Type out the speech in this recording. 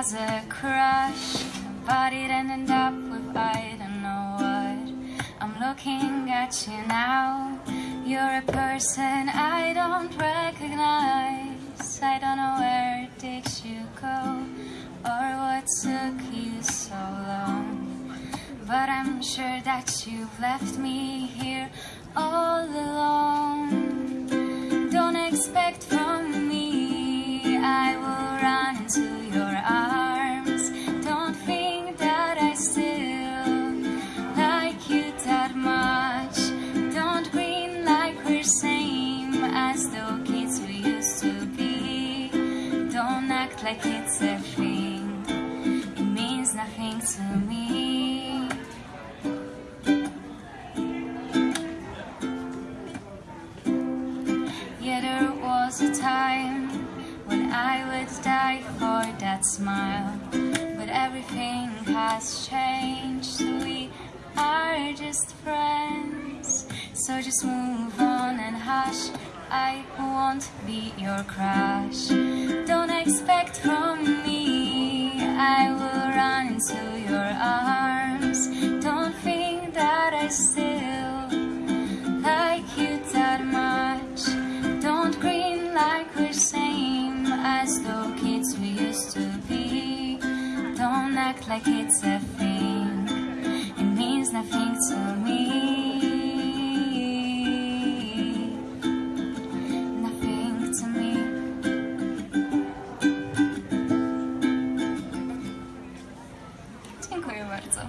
as a crush, but it ended up with I don't know what. I'm looking at you now. You're a person I don't recognize. I don't know where did you go or what took you so long. But I'm sure that you've left me here all alone. Don't expect from your arms. Don't think that I still like you that much. Don't grin like we're same as the kids we used to be. Don't act like it's a thing. It means nothing to me. Yeah, there was a time when I would die for that smile. But everything has changed. We are just friends. So just move on and hush. I won't be your crush. Don't expect from me I will run into your arms. Don't think that I still like you that much. Don't grin like we're same as the act like it's a thing. It means nothing to me. Nothing to me. Dziękuję bardzo.